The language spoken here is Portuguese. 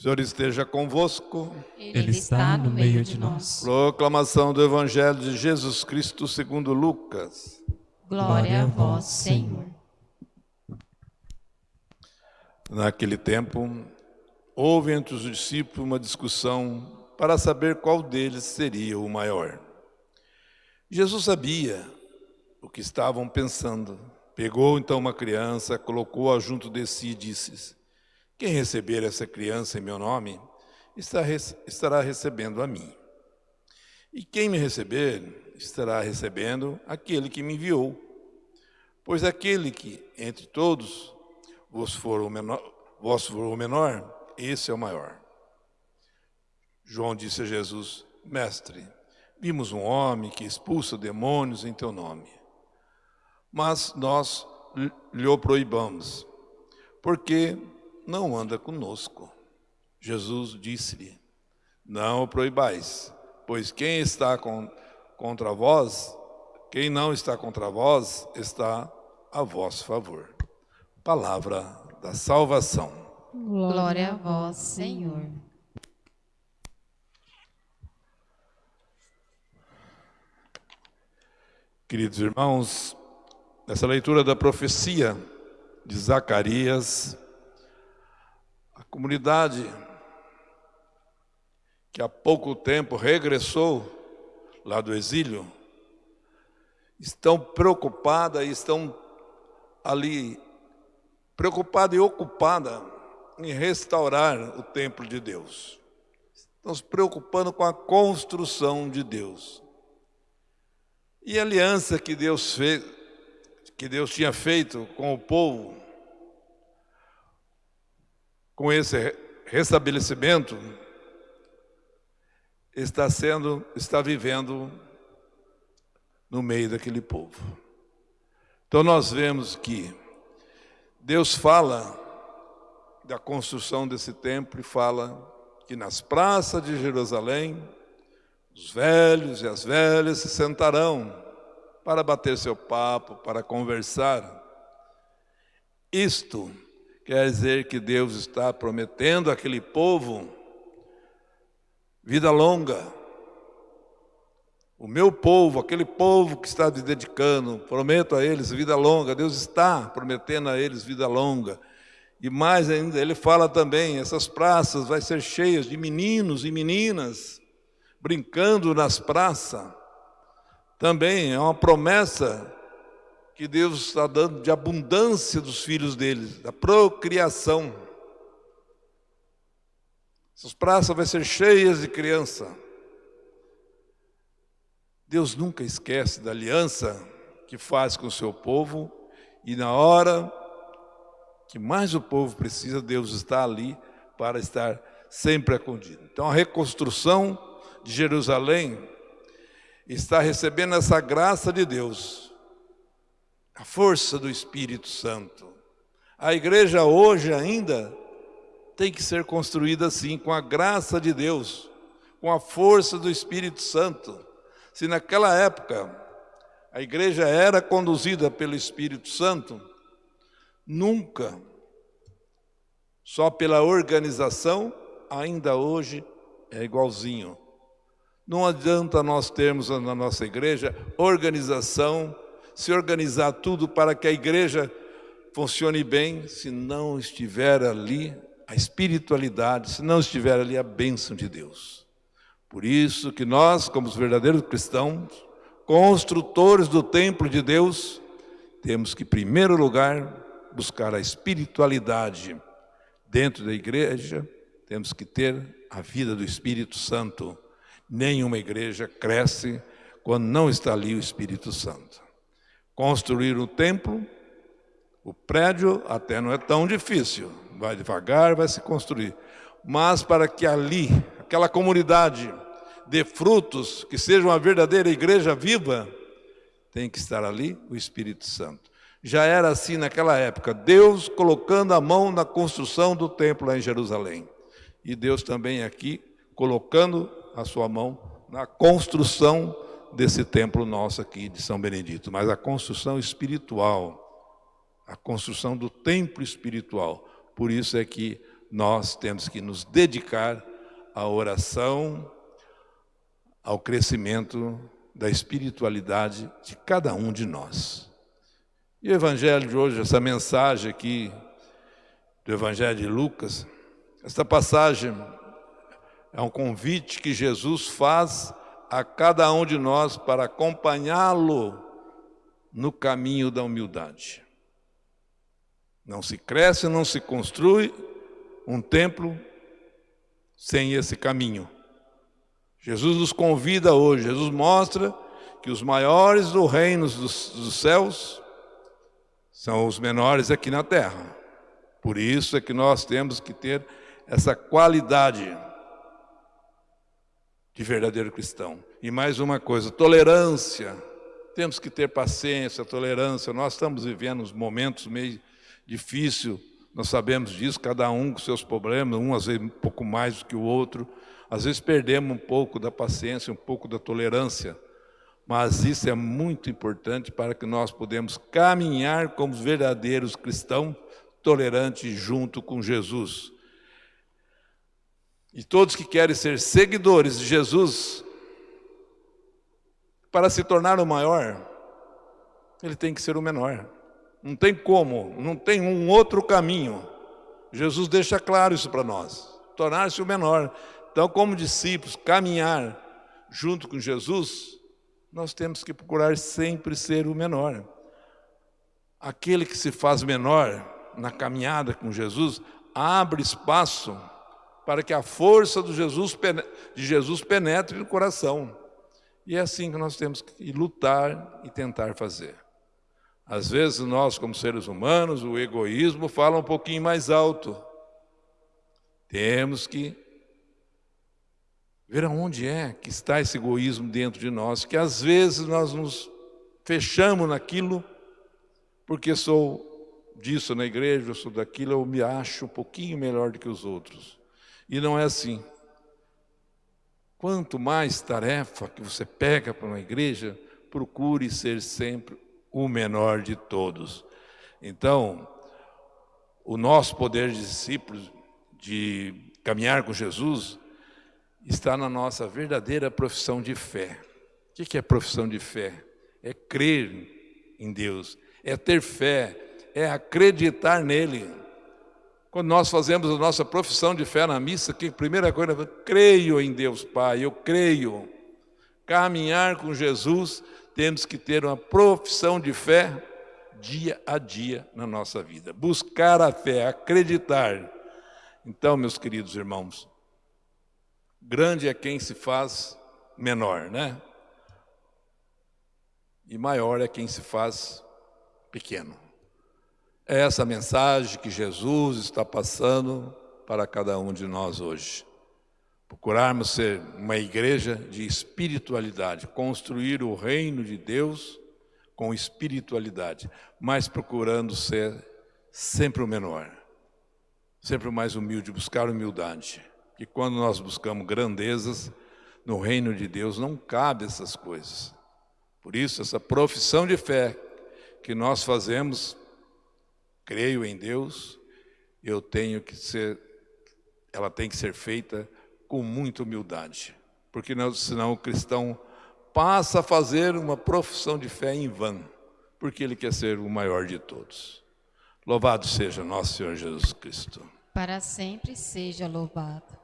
Senhor esteja convosco. Ele está no meio de nós. Proclamação do Evangelho de Jesus Cristo segundo Lucas. Glória a vós, Senhor. Naquele tempo, houve entre os discípulos uma discussão para saber qual deles seria o maior. Jesus sabia o que estavam pensando. Pegou então uma criança, colocou-a junto de si e disse: quem receber essa criança em meu nome, estará recebendo a mim. E quem me receber, estará recebendo aquele que me enviou. Pois aquele que, entre todos, vos for o menor, vos for o menor esse é o maior. João disse a Jesus, Mestre, vimos um homem que expulsa demônios em teu nome. Mas nós lhe o proibamos, porque não anda conosco. Jesus disse-lhe, não o proibais, pois quem está com, contra vós, quem não está contra vós, está a vosso favor. Palavra da salvação. Glória a vós, Senhor. Queridos irmãos, nessa leitura da profecia de Zacarias, comunidade que há pouco tempo regressou lá do exílio, estão preocupada e estão ali preocupada e ocupada em restaurar o templo de Deus. Estão se preocupando com a construção de Deus. E a aliança que Deus fez, que Deus tinha feito com o povo com esse restabelecimento, está sendo, está vivendo no meio daquele povo. Então nós vemos que Deus fala da construção desse templo e fala que nas praças de Jerusalém os velhos e as velhas se sentarão para bater seu papo, para conversar. Isto Quer dizer que Deus está prometendo àquele povo vida longa. O meu povo, aquele povo que está se dedicando, prometo a eles vida longa. Deus está prometendo a eles vida longa. E mais ainda, ele fala também, essas praças vai ser cheias de meninos e meninas brincando nas praças. Também é uma promessa que Deus está dando de abundância dos filhos deles, da procriação. Essas praças vão ser cheias de criança. Deus nunca esquece da aliança que faz com o seu povo e na hora que mais o povo precisa, Deus está ali para estar sempre acudido. Então a reconstrução de Jerusalém está recebendo essa graça de Deus a força do Espírito Santo. A igreja hoje ainda tem que ser construída assim, com a graça de Deus, com a força do Espírito Santo. Se naquela época a igreja era conduzida pelo Espírito Santo, nunca, só pela organização, ainda hoje é igualzinho. Não adianta nós termos na nossa igreja organização, se organizar tudo para que a igreja funcione bem, se não estiver ali a espiritualidade, se não estiver ali a bênção de Deus. Por isso que nós, como os verdadeiros cristãos, construtores do templo de Deus, temos que, em primeiro lugar, buscar a espiritualidade dentro da igreja, temos que ter a vida do Espírito Santo. Nenhuma igreja cresce quando não está ali o Espírito Santo. Construir o templo, o prédio até não é tão difícil, vai devagar, vai se construir. Mas para que ali, aquela comunidade, dê frutos, que seja uma verdadeira igreja viva, tem que estar ali o Espírito Santo. Já era assim naquela época, Deus colocando a mão na construção do templo lá em Jerusalém. E Deus também aqui colocando a sua mão na construção desse templo nosso aqui de São Benedito, mas a construção espiritual, a construção do templo espiritual. Por isso é que nós temos que nos dedicar à oração, ao crescimento da espiritualidade de cada um de nós. E o Evangelho de hoje, essa mensagem aqui do Evangelho de Lucas, esta passagem é um convite que Jesus faz a cada um de nós para acompanhá-lo no caminho da humildade. Não se cresce, não se construi um templo sem esse caminho. Jesus nos convida hoje, Jesus mostra que os maiores do reino dos, dos céus são os menores aqui na terra. Por isso é que nós temos que ter essa qualidade de verdadeiro cristão. E mais uma coisa, tolerância. Temos que ter paciência, tolerância. Nós estamos vivendo uns momentos meio difíceis, nós sabemos disso, cada um com seus problemas, um às vezes um pouco mais do que o outro. Às vezes perdemos um pouco da paciência, um pouco da tolerância. Mas isso é muito importante para que nós podemos caminhar como verdadeiros cristãos tolerantes junto com Jesus. E todos que querem ser seguidores de Jesus, para se tornar o maior, ele tem que ser o menor. Não tem como, não tem um outro caminho. Jesus deixa claro isso para nós. Tornar-se o menor. Então, como discípulos, caminhar junto com Jesus, nós temos que procurar sempre ser o menor. Aquele que se faz menor na caminhada com Jesus, abre espaço para que a força de Jesus, de Jesus penetre no coração. E é assim que nós temos que lutar e tentar fazer. Às vezes nós, como seres humanos, o egoísmo fala um pouquinho mais alto. Temos que ver aonde é que está esse egoísmo dentro de nós, que às vezes nós nos fechamos naquilo, porque sou disso na igreja, eu sou daquilo, eu me acho um pouquinho melhor do que os outros. E não é assim. Quanto mais tarefa que você pega para uma igreja, procure ser sempre o menor de todos. Então, o nosso poder de discípulos, de caminhar com Jesus, está na nossa verdadeira profissão de fé. O que é profissão de fé? É crer em Deus, é ter fé, é acreditar nele. Quando nós fazemos a nossa profissão de fé na missa, que a primeira coisa é creio em Deus Pai, eu creio. Caminhar com Jesus, temos que ter uma profissão de fé dia a dia na nossa vida. Buscar a fé, acreditar. Então, meus queridos irmãos, Grande é quem se faz menor, né? E maior é quem se faz pequeno. É essa mensagem que Jesus está passando para cada um de nós hoje. Procurarmos ser uma igreja de espiritualidade, construir o reino de Deus com espiritualidade, mas procurando ser sempre o menor, sempre o mais humilde, buscar humildade que quando nós buscamos grandezas, no reino de Deus não cabe essas coisas. Por isso, essa profissão de fé que nós fazemos, creio em Deus, eu tenho que ser, ela tem que ser feita com muita humildade, porque não, senão o cristão passa a fazer uma profissão de fé em vão, porque ele quer ser o maior de todos. Louvado seja nosso Senhor Jesus Cristo. Para sempre seja louvado.